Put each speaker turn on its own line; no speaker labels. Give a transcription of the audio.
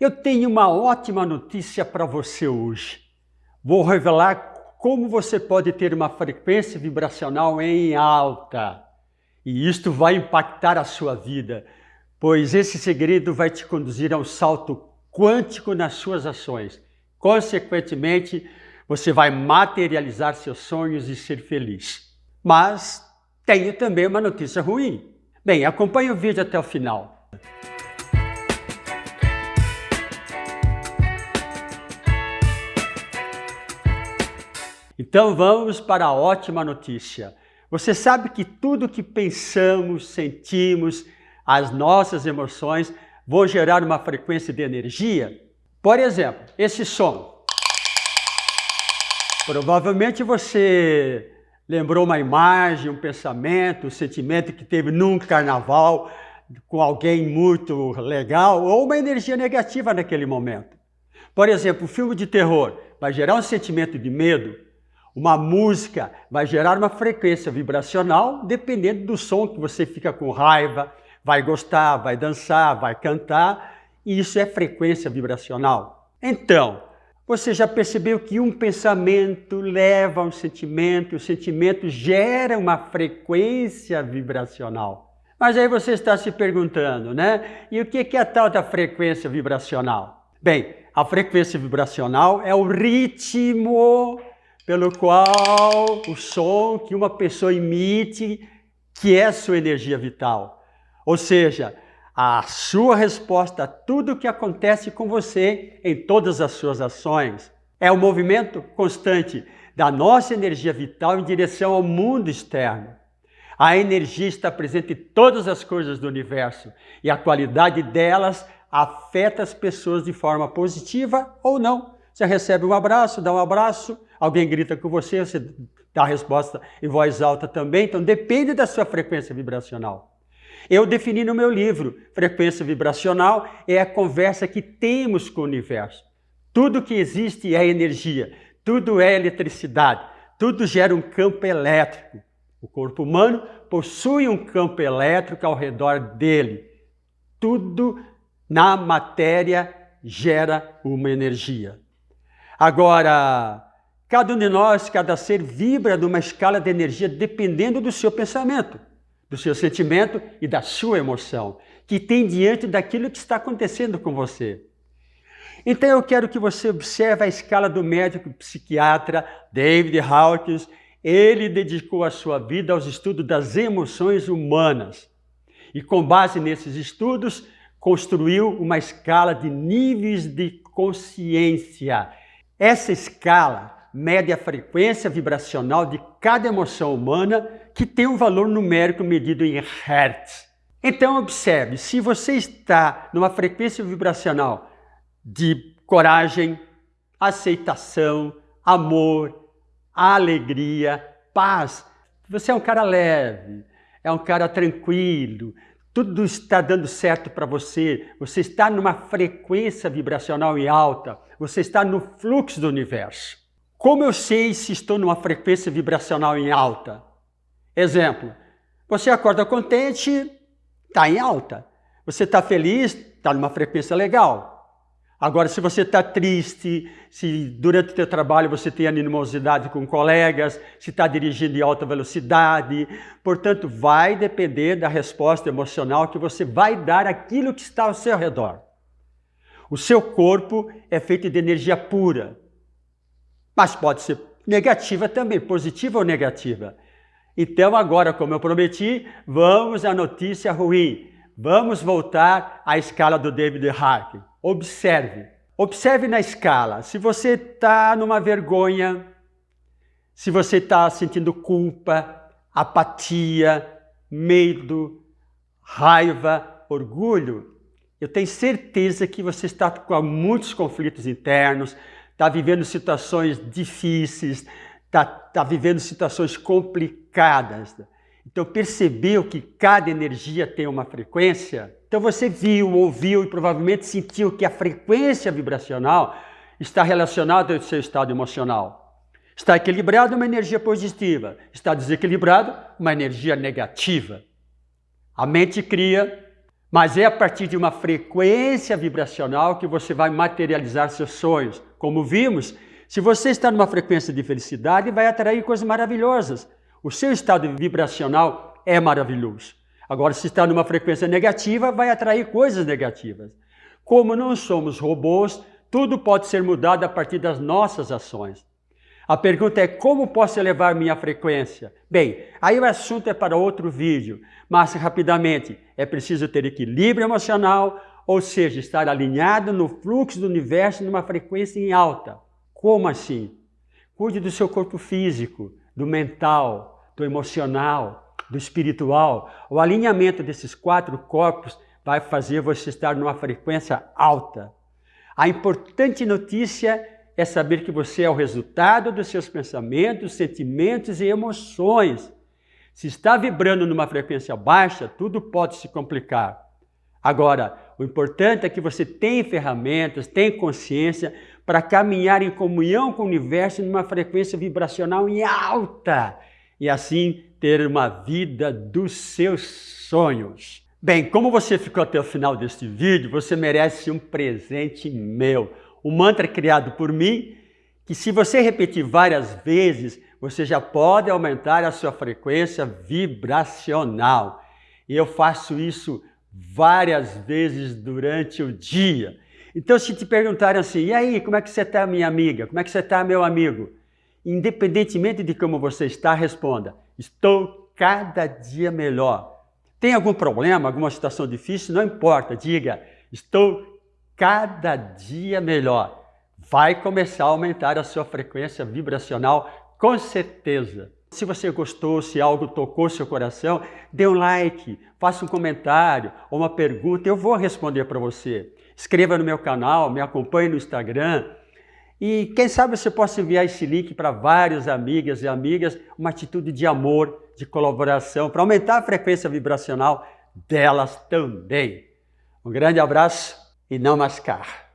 Eu tenho uma ótima notícia para você hoje. Vou revelar como você pode ter uma frequência vibracional em alta. E isto vai impactar a sua vida, pois esse segredo vai te conduzir a um salto quântico nas suas ações. Consequentemente, você vai materializar seus sonhos e ser feliz. Mas tenho também uma notícia ruim. Bem, acompanhe o vídeo até o final. Então vamos para a ótima notícia. Você sabe que tudo que pensamos, sentimos, as nossas emoções vão gerar uma frequência de energia? Por exemplo, esse som. Provavelmente você lembrou uma imagem, um pensamento, um sentimento que teve num carnaval com alguém muito legal ou uma energia negativa naquele momento. Por exemplo, um filme de terror vai gerar um sentimento de medo, uma música vai gerar uma frequência vibracional dependendo do som que você fica com raiva, vai gostar, vai dançar, vai cantar, e isso é frequência vibracional. Então, você já percebeu que um pensamento leva a um sentimento, o sentimento gera uma frequência vibracional. Mas aí você está se perguntando, né? E o que é a tal da frequência vibracional? Bem, a frequência vibracional é o ritmo pelo qual o som que uma pessoa emite, que é sua energia vital. Ou seja, a sua resposta a tudo o que acontece com você em todas as suas ações. É o movimento constante da nossa energia vital em direção ao mundo externo. A energia está presente em todas as coisas do universo e a qualidade delas afeta as pessoas de forma positiva ou não. Você recebe um abraço, dá um abraço, alguém grita com você, você dá a resposta em voz alta também, então depende da sua frequência vibracional. Eu defini no meu livro, frequência vibracional é a conversa que temos com o universo. Tudo que existe é energia, tudo é eletricidade, tudo gera um campo elétrico. O corpo humano possui um campo elétrico ao redor dele. Tudo na matéria gera uma energia. Agora, cada um de nós, cada ser vibra numa escala de energia dependendo do seu pensamento, do seu sentimento e da sua emoção, que tem diante daquilo que está acontecendo com você. Então eu quero que você observe a escala do médico psiquiatra David Hawkins. Ele dedicou a sua vida aos estudos das emoções humanas. E com base nesses estudos, construiu uma escala de níveis de consciência essa escala mede a frequência vibracional de cada emoção humana que tem um valor numérico medido em Hertz. Então observe, se você está numa frequência vibracional de coragem, aceitação, amor, alegria, paz, você é um cara leve, é um cara tranquilo, tudo está dando certo para você, você está numa frequência vibracional em alta, você está no fluxo do universo. Como eu sei se estou numa frequência vibracional em alta? Exemplo, você acorda contente, está em alta. Você está feliz, está numa frequência legal. Agora, se você está triste, se durante o seu trabalho você tem animosidade com colegas, se está dirigindo em alta velocidade, portanto, vai depender da resposta emocional que você vai dar àquilo que está ao seu redor. O seu corpo é feito de energia pura, mas pode ser negativa também, positiva ou negativa. Então agora, como eu prometi, vamos à notícia ruim. Vamos voltar à escala do David Hark. Observe. Observe na escala. Se você está numa vergonha, se você está sentindo culpa, apatia, medo, raiva, orgulho, eu tenho certeza que você está com muitos conflitos internos, está vivendo situações difíceis, está, está vivendo situações complicadas. Então percebeu que cada energia tem uma frequência? Então você viu, ouviu e provavelmente sentiu que a frequência vibracional está relacionada ao seu estado emocional. Está equilibrado uma energia positiva, está desequilibrado uma energia negativa. A mente cria, Mas é a partir de uma frequência vibracional que você vai materializar seus sonhos. Como vimos, se você está numa frequência de felicidade, vai atrair coisas maravilhosas. O seu estado vibracional é maravilhoso. Agora, se está numa frequência negativa, vai atrair coisas negativas. Como não somos robôs, tudo pode ser mudado a partir das nossas ações. A pergunta é como posso elevar minha frequência? Bem, aí o assunto é para outro vídeo, mas rapidamente, é preciso ter equilíbrio emocional, ou seja, estar alinhado no fluxo do universo numa frequência em alta. Como assim? Cuide do seu corpo físico, do mental, do emocional, do espiritual. O alinhamento desses quatro corpos vai fazer você estar numa frequência alta. A importante notícia é saber que você é o resultado dos seus pensamentos, sentimentos e emoções. Se está vibrando numa frequência baixa, tudo pode se complicar. Agora, o importante é que você tenha ferramentas, tenha consciência para caminhar em comunhão com o universo numa frequência vibracional em alta e assim ter uma vida dos seus sonhos. Bem, como você ficou até o final deste vídeo, você merece um presente meu. Um mantra criado por mim, que se você repetir várias vezes, você já pode aumentar a sua frequência vibracional. E eu faço isso várias vezes durante o dia. Então, se te perguntarem assim, e aí, como é que você está, minha amiga? Como é que você está, meu amigo? Independentemente de como você está, responda, estou cada dia melhor. Tem algum problema, alguma situação difícil? Não importa, diga, estou cada dia melhor. Vai começar a aumentar a sua frequência vibracional, com certeza. Se você gostou, se algo tocou seu coração, dê um like, faça um comentário ou uma pergunta, eu vou responder para você. Escreva no meu canal, me acompanhe no Instagram. E quem sabe você possa enviar esse link para várias amigas e amigas, uma atitude de amor, de colaboração, para aumentar a frequência vibracional delas também. Um grande abraço e não mascar.